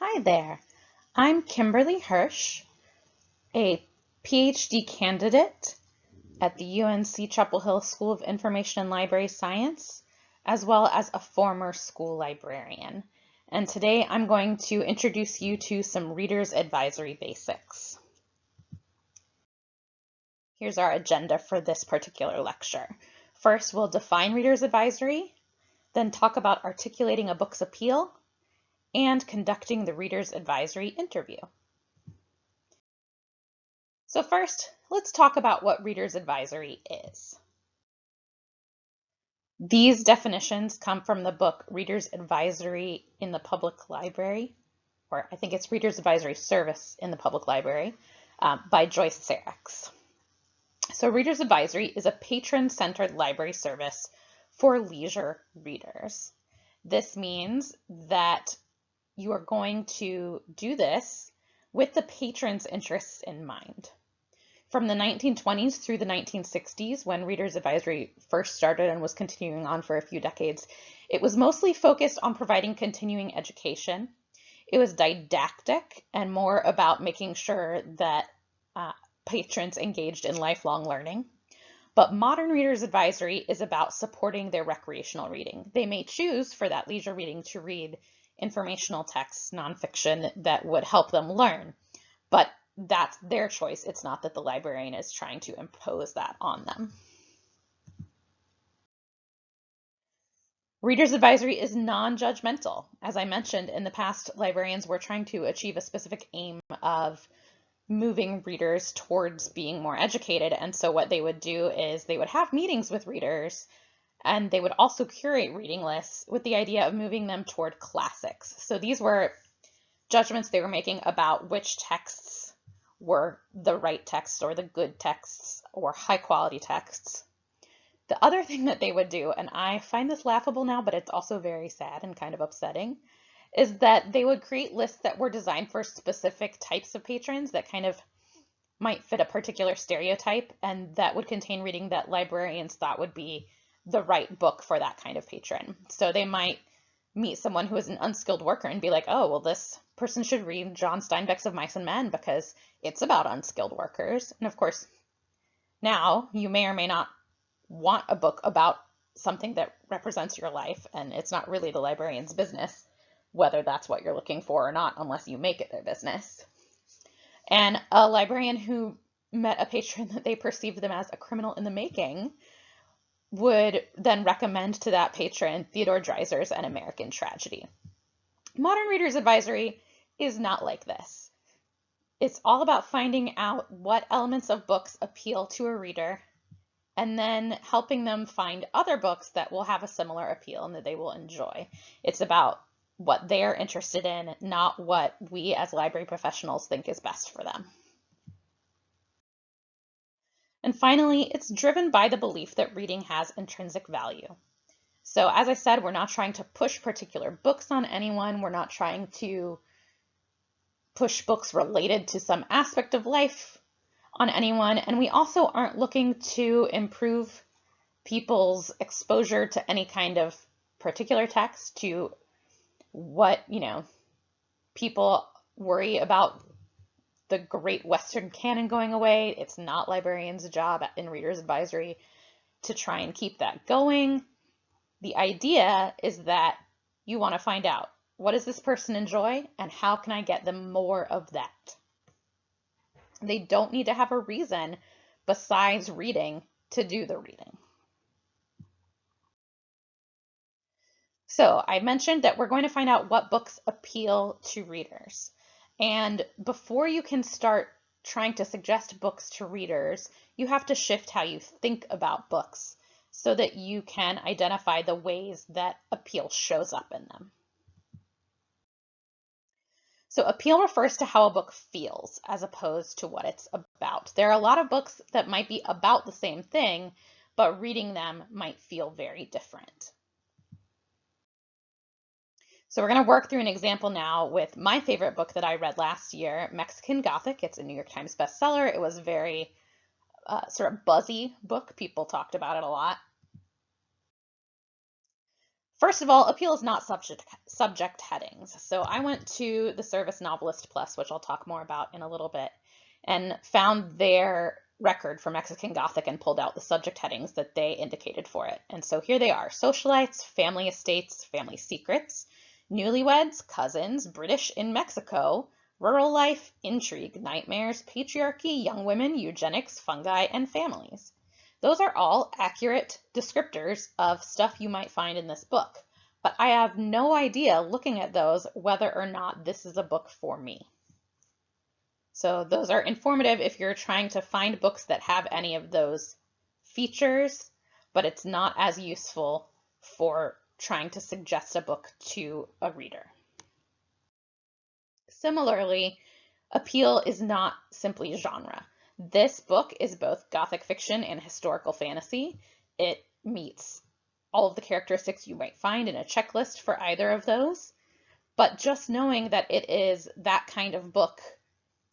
Hi there. I'm Kimberly Hirsch, a PhD candidate at the UNC Chapel Hill School of Information and Library Science, as well as a former school librarian. And today I'm going to introduce you to some Reader's Advisory basics. Here's our agenda for this particular lecture. First, we'll define Reader's Advisory, then talk about articulating a book's appeal, and conducting the Reader's Advisory interview. So first, let's talk about what Reader's Advisory is. These definitions come from the book Reader's Advisory in the Public Library, or I think it's Reader's Advisory Service in the Public Library, um, by Joyce Saricks. So Reader's Advisory is a patron-centered library service for leisure readers. This means that you are going to do this with the patron's interests in mind. From the 1920s through the 1960s, when Reader's Advisory first started and was continuing on for a few decades, it was mostly focused on providing continuing education. It was didactic and more about making sure that uh, patrons engaged in lifelong learning. But Modern Reader's Advisory is about supporting their recreational reading. They may choose for that leisure reading to read informational texts, nonfiction that would help them learn, but that's their choice. It's not that the librarian is trying to impose that on them. Reader's Advisory is non-judgmental. As I mentioned, in the past, librarians were trying to achieve a specific aim of moving readers towards being more educated. And so what they would do is they would have meetings with readers and they would also curate reading lists with the idea of moving them toward classics. So these were judgments they were making about which texts were the right texts or the good texts or high quality texts. The other thing that they would do, and I find this laughable now, but it's also very sad and kind of upsetting, is that they would create lists that were designed for specific types of patrons that kind of might fit a particular stereotype and that would contain reading that librarians thought would be the right book for that kind of patron. So they might meet someone who is an unskilled worker and be like, oh, well, this person should read John Steinbeck's Of Mice and Men because it's about unskilled workers. And of course, now you may or may not want a book about something that represents your life, and it's not really the librarian's business whether that's what you're looking for or not, unless you make it their business. And a librarian who met a patron that they perceived them as a criminal in the making would then recommend to that patron Theodore Dreiser's An American Tragedy. Modern Reader's Advisory is not like this. It's all about finding out what elements of books appeal to a reader and then helping them find other books that will have a similar appeal and that they will enjoy. It's about what they're interested in, not what we as library professionals think is best for them. And finally, it's driven by the belief that reading has intrinsic value. So as I said, we're not trying to push particular books on anyone. We're not trying to push books related to some aspect of life on anyone. And we also aren't looking to improve people's exposure to any kind of particular text, to what, you know, people worry about the great Western canon going away. It's not librarians' job in Reader's Advisory to try and keep that going. The idea is that you want to find out what does this person enjoy and how can I get them more of that? They don't need to have a reason besides reading to do the reading. So I mentioned that we're going to find out what books appeal to readers. And before you can start trying to suggest books to readers, you have to shift how you think about books so that you can identify the ways that appeal shows up in them. So appeal refers to how a book feels as opposed to what it's about. There are a lot of books that might be about the same thing, but reading them might feel very different. So we're going to work through an example now with my favorite book that I read last year, Mexican Gothic. It's a New York Times bestseller. It was a very uh, sort of buzzy book. People talked about it a lot. First of all, appeal is not subject, subject headings. So I went to the Service Novelist Plus, which I'll talk more about in a little bit, and found their record for Mexican Gothic and pulled out the subject headings that they indicated for it. And so here they are, socialites, family estates, family secrets, newlyweds, cousins, British in Mexico, rural life, intrigue, nightmares, patriarchy, young women, eugenics, fungi, and families. Those are all accurate descriptors of stuff you might find in this book, but I have no idea looking at those whether or not this is a book for me. So those are informative if you're trying to find books that have any of those features, but it's not as useful for trying to suggest a book to a reader. Similarly, appeal is not simply genre. This book is both Gothic fiction and historical fantasy. It meets all of the characteristics you might find in a checklist for either of those. But just knowing that it is that kind of book,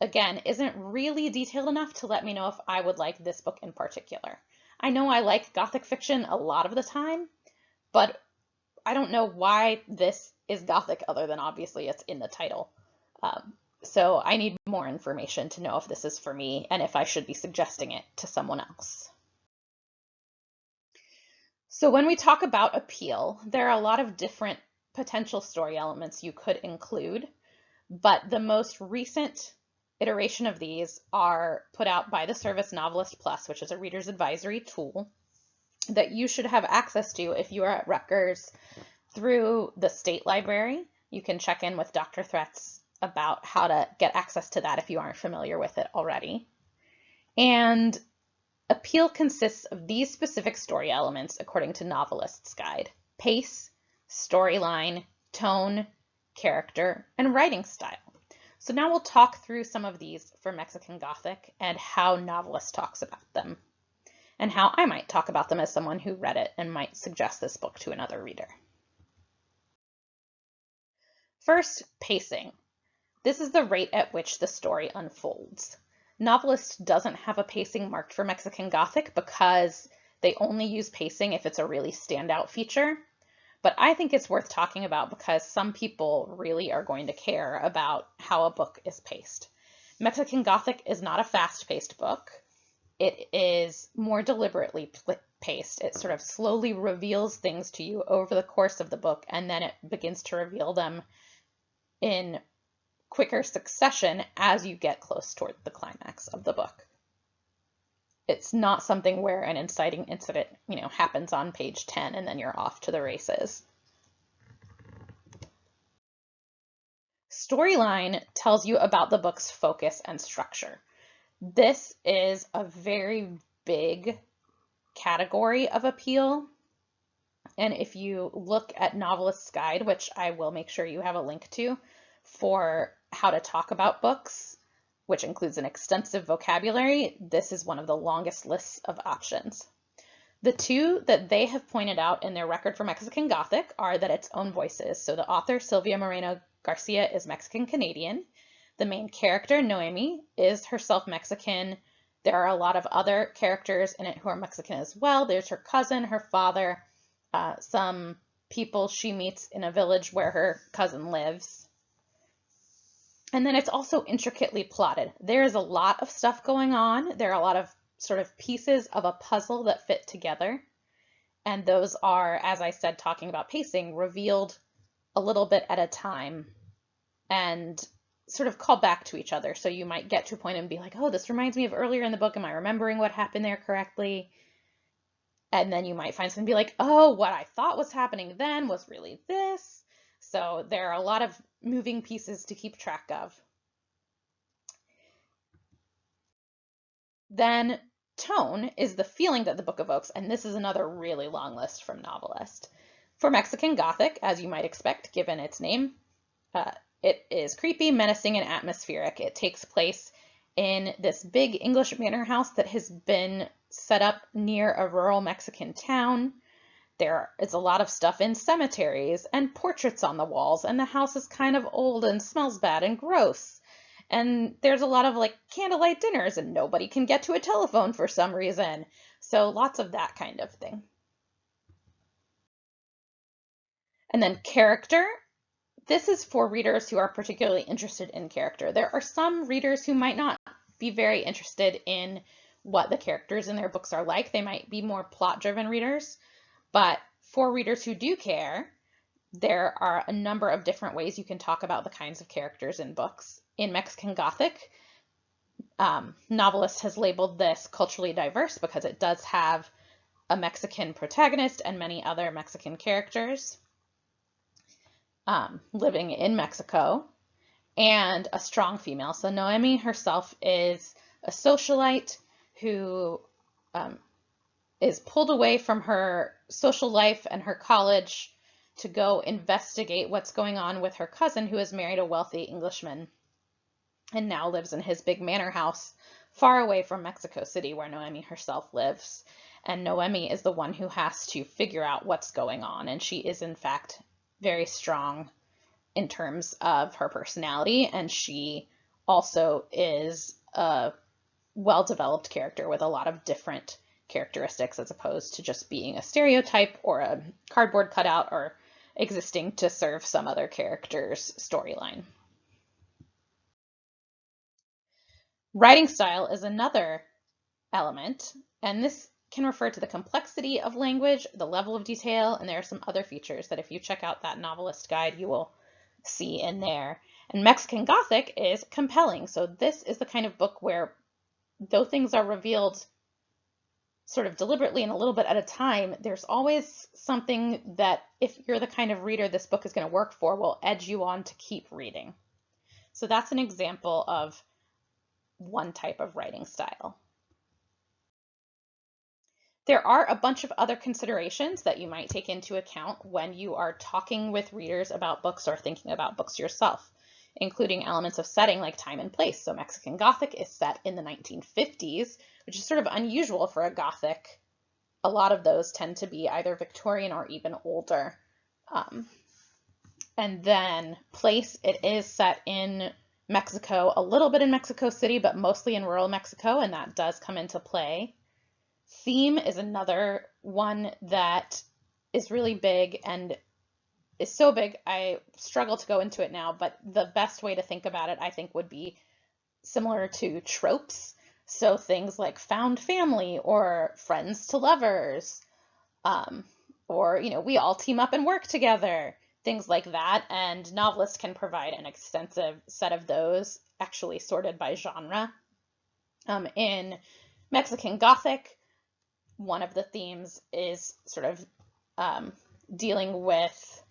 again, isn't really detailed enough to let me know if I would like this book in particular. I know I like Gothic fiction a lot of the time, but I don't know why this is Gothic other than obviously it's in the title. Um, so I need more information to know if this is for me and if I should be suggesting it to someone else. So when we talk about appeal, there are a lot of different potential story elements you could include, but the most recent iteration of these are put out by the Service Novelist Plus, which is a reader's advisory tool that you should have access to if you are at Rutgers through the state library. You can check in with Dr. Threats about how to get access to that if you aren't familiar with it already. And appeal consists of these specific story elements according to Novelist's Guide. Pace, storyline, tone, character, and writing style. So now we'll talk through some of these for Mexican Gothic and how Novelist talks about them, and how I might talk about them as someone who read it and might suggest this book to another reader. First, pacing. This is the rate at which the story unfolds. Novelist doesn't have a pacing marked for Mexican Gothic because they only use pacing if it's a really standout feature. But I think it's worth talking about because some people really are going to care about how a book is paced. Mexican Gothic is not a fast-paced book. It is more deliberately paced. It sort of slowly reveals things to you over the course of the book, and then it begins to reveal them in quicker succession as you get close toward the climax of the book. It's not something where an inciting incident, you know, happens on page 10 and then you're off to the races. Storyline tells you about the book's focus and structure. This is a very big category of appeal. And if you look at Novelist's Guide, which I will make sure you have a link to for how to talk about books, which includes an extensive vocabulary, this is one of the longest lists of options. The two that they have pointed out in their record for Mexican Gothic are that its own voices. So the author, Silvia Moreno Garcia, is Mexican Canadian. The main character, Noemi, is herself Mexican. There are a lot of other characters in it who are Mexican as well. There's her cousin, her father, uh, some people she meets in a village where her cousin lives. And then it's also intricately plotted. There is a lot of stuff going on. There are a lot of sort of pieces of a puzzle that fit together. And those are, as I said, talking about pacing, revealed a little bit at a time and sort of call back to each other. So you might get to a point and be like, oh, this reminds me of earlier in the book. Am I remembering what happened there correctly? And then you might find something be like, oh, what I thought was happening then was really this. So there are a lot of moving pieces to keep track of. Then tone is the feeling that the book evokes, and this is another really long list from Novelist. For Mexican Gothic, as you might expect given its name, uh, it is creepy, menacing, and atmospheric. It takes place in this big English manor house that has been set up near a rural Mexican town. There is a lot of stuff in cemeteries and portraits on the walls, and the house is kind of old and smells bad and gross. And there's a lot of like candlelight dinners, and nobody can get to a telephone for some reason. So lots of that kind of thing. And then character. This is for readers who are particularly interested in character. There are some readers who might not be very interested in what the characters in their books are like. They might be more plot driven readers. But for readers who do care, there are a number of different ways you can talk about the kinds of characters in books. In Mexican Gothic, um, novelist has labeled this culturally diverse because it does have a Mexican protagonist and many other Mexican characters um, living in Mexico and a strong female. So Noemi herself is a socialite who um, is pulled away from her social life and her college to go investigate what's going on with her cousin who has married a wealthy Englishman and now lives in his big manor house far away from Mexico City where Noemi herself lives. And Noemi is the one who has to figure out what's going on. And she is, in fact, very strong in terms of her personality. And she also is a well developed character with a lot of different characteristics as opposed to just being a stereotype or a cardboard cutout or existing to serve some other character's storyline. Writing style is another element, and this can refer to the complexity of language, the level of detail, and there are some other features that if you check out that novelist guide, you will see in there. And Mexican Gothic is compelling. So this is the kind of book where though things are revealed sort of deliberately and a little bit at a time, there's always something that if you're the kind of reader this book is going to work for will edge you on to keep reading. So that's an example of one type of writing style. There are a bunch of other considerations that you might take into account when you are talking with readers about books or thinking about books yourself, including elements of setting like time and place. So Mexican Gothic is set in the 1950s, which is sort of unusual for a Gothic. A lot of those tend to be either Victorian or even older. Um, and then place, it is set in Mexico, a little bit in Mexico City, but mostly in rural Mexico, and that does come into play. Theme is another one that is really big and is so big I struggle to go into it now, but the best way to think about it, I think, would be similar to tropes. So things like found family or friends to lovers, um, or, you know, we all team up and work together, things like that. And novelists can provide an extensive set of those, actually sorted by genre. Um, in Mexican Gothic, one of the themes is sort of um, dealing with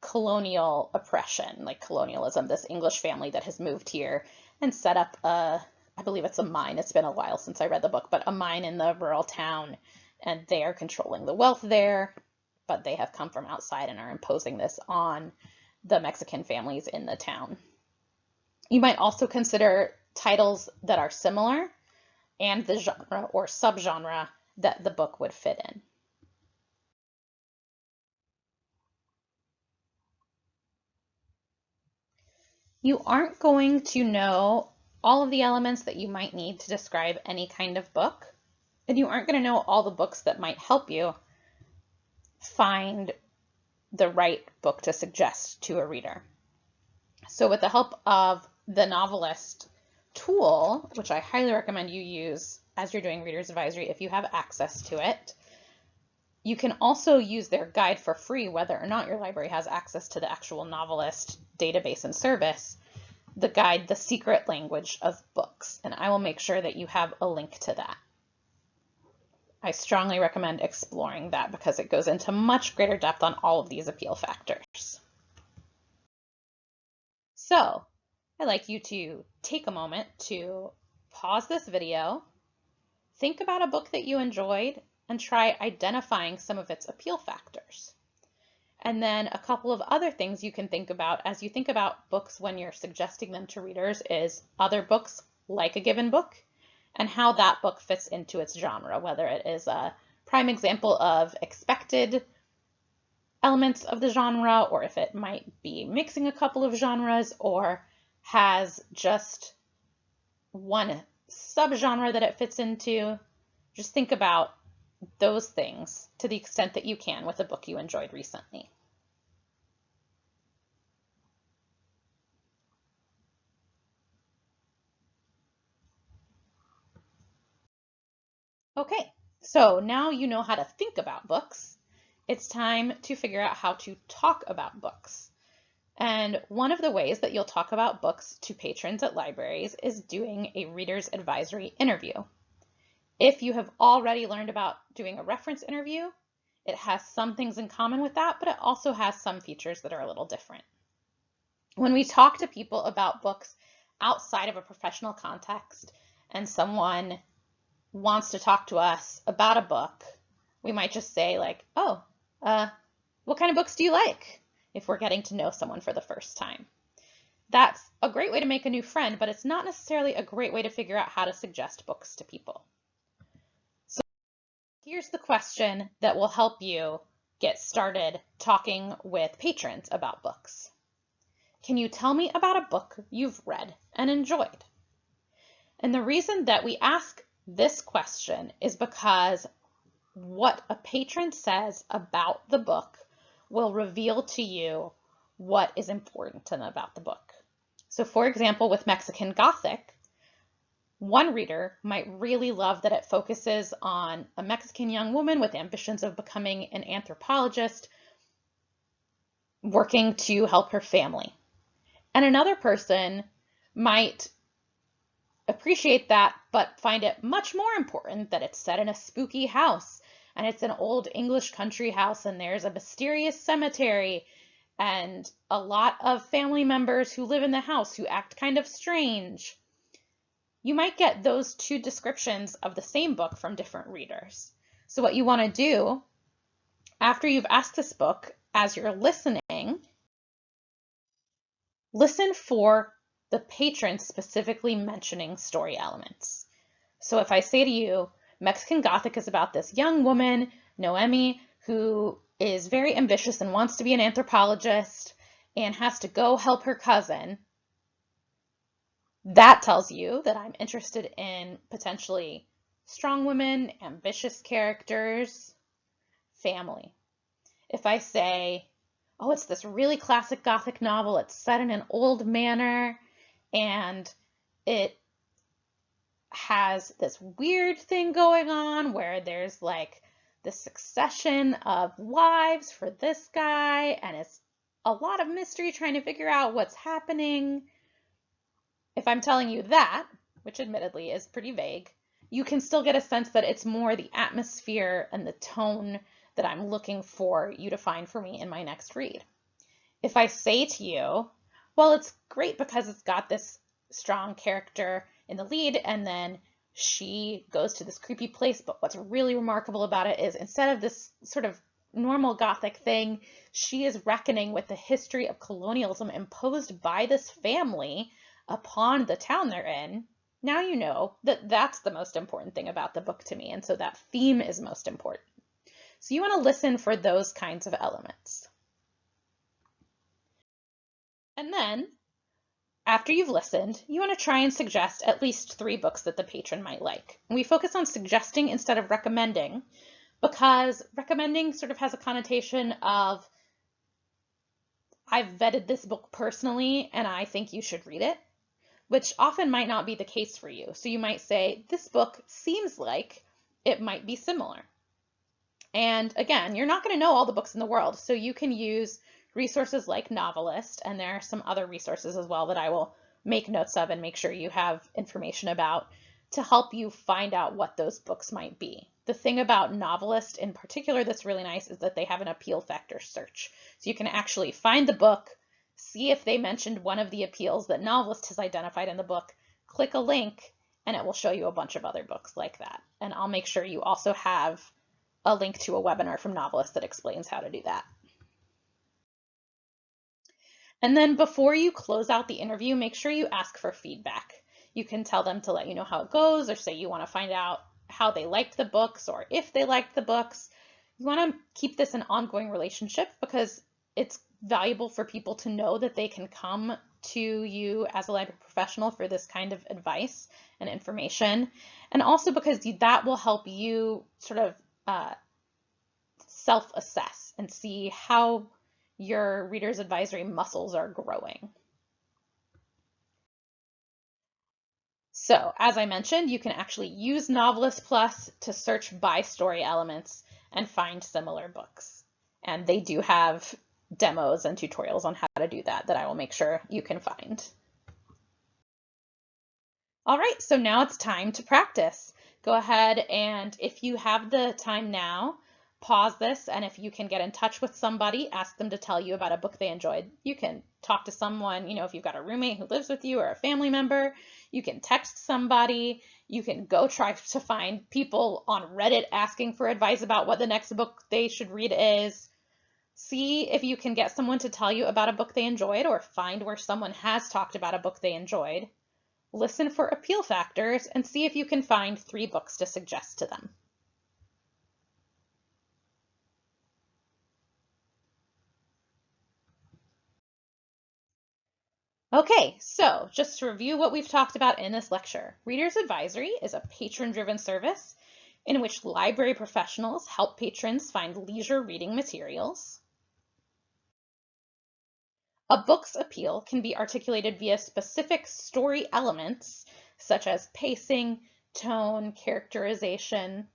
colonial oppression, like colonialism, this English family that has moved here and set up a, I believe it's a mine. It's been a while since I read the book, but a mine in the rural town, and they are controlling the wealth there, but they have come from outside and are imposing this on the Mexican families in the town. You might also consider titles that are similar and the genre or subgenre that the book would fit in. You aren't going to know all of the elements that you might need to describe any kind of book, and you aren't going to know all the books that might help you find the right book to suggest to a reader. So with the help of the novelist tool, which I highly recommend you use as you're doing Reader's Advisory if you have access to it. You can also use their guide for free, whether or not your library has access to the actual novelist database and service, the guide, The Secret Language of Books, and I will make sure that you have a link to that. I strongly recommend exploring that because it goes into much greater depth on all of these appeal factors. So I'd like you to take a moment to pause this video, think about a book that you enjoyed, and try identifying some of its appeal factors. And then a couple of other things you can think about as you think about books when you're suggesting them to readers is other books like a given book and how that book fits into its genre, whether it is a prime example of expected elements of the genre or if it might be mixing a couple of genres or has just one subgenre that it fits into. Just think about those things to the extent that you can with a book you enjoyed recently. Okay, so now you know how to think about books. It's time to figure out how to talk about books. And one of the ways that you'll talk about books to patrons at libraries is doing a reader's advisory interview. If you have already learned about doing a reference interview, it has some things in common with that, but it also has some features that are a little different. When we talk to people about books outside of a professional context and someone wants to talk to us about a book, we might just say like, oh, uh, what kind of books do you like? If we're getting to know someone for the first time. That's a great way to make a new friend, but it's not necessarily a great way to figure out how to suggest books to people. So here's the question that will help you get started talking with patrons about books. Can you tell me about a book you've read and enjoyed? And the reason that we ask this question is because what a patron says about the book will reveal to you what is important to them about the book. So for example, with Mexican Gothic, one reader might really love that it focuses on a Mexican young woman with ambitions of becoming an anthropologist working to help her family. And another person might appreciate that, but find it much more important that it's set in a spooky house and it's an old English country house and there's a mysterious cemetery and a lot of family members who live in the house who act kind of strange. You might get those two descriptions of the same book from different readers. So what you want to do after you've asked this book, as you're listening, listen for the patron specifically mentioning story elements. So if I say to you, Mexican Gothic is about this young woman, Noemi, who is very ambitious and wants to be an anthropologist and has to go help her cousin, that tells you that I'm interested in potentially strong women, ambitious characters, family. If I say, oh, it's this really classic Gothic novel, it's set in an old manor, and it has this weird thing going on where there's like the succession of wives for this guy and it's a lot of mystery trying to figure out what's happening. If I'm telling you that, which admittedly is pretty vague, you can still get a sense that it's more the atmosphere and the tone that I'm looking for you to find for me in my next read. If I say to you, well, it's great because it's got this strong character in the lead and then she goes to this creepy place. But what's really remarkable about it is instead of this sort of normal Gothic thing, she is reckoning with the history of colonialism imposed by this family upon the town they're in. Now you know that that's the most important thing about the book to me. And so that theme is most important. So you want to listen for those kinds of elements. And then after you've listened, you want to try and suggest at least three books that the patron might like. we focus on suggesting instead of recommending because recommending sort of has a connotation of I've vetted this book personally and I think you should read it, which often might not be the case for you. So you might say, this book seems like it might be similar. And again, you're not going to know all the books in the world, so you can use resources like Novelist, and there are some other resources as well that I will make notes of and make sure you have information about to help you find out what those books might be. The thing about Novelist in particular that's really nice is that they have an appeal factor search. So you can actually find the book, see if they mentioned one of the appeals that Novelist has identified in the book, click a link, and it will show you a bunch of other books like that. And I'll make sure you also have a link to a webinar from Novelist that explains how to do that. And then before you close out the interview, make sure you ask for feedback. You can tell them to let you know how it goes or say you want to find out how they liked the books or if they liked the books. You want to keep this an ongoing relationship because it's valuable for people to know that they can come to you as a library professional for this kind of advice and information. And also because that will help you sort of uh, self-assess and see how your reader's advisory muscles are growing. So as I mentioned, you can actually use Novelist Plus to search by story elements and find similar books. And they do have demos and tutorials on how to do that that I will make sure you can find. All right, so now it's time to practice. Go ahead and if you have the time now, pause this and if you can get in touch with somebody, ask them to tell you about a book they enjoyed. You can talk to someone, you know, if you've got a roommate who lives with you or a family member, you can text somebody, you can go try to find people on Reddit asking for advice about what the next book they should read is. See if you can get someone to tell you about a book they enjoyed or find where someone has talked about a book they enjoyed listen for appeal factors, and see if you can find three books to suggest to them. Okay, so just to review what we've talked about in this lecture, Reader's Advisory is a patron-driven service in which library professionals help patrons find leisure reading materials. A book's appeal can be articulated via specific story elements such as pacing, tone, characterization.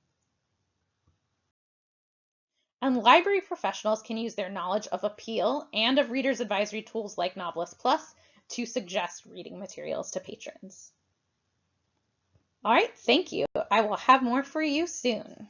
And library professionals can use their knowledge of appeal and of reader's advisory tools like Novelist Plus to suggest reading materials to patrons. All right, thank you. I will have more for you soon.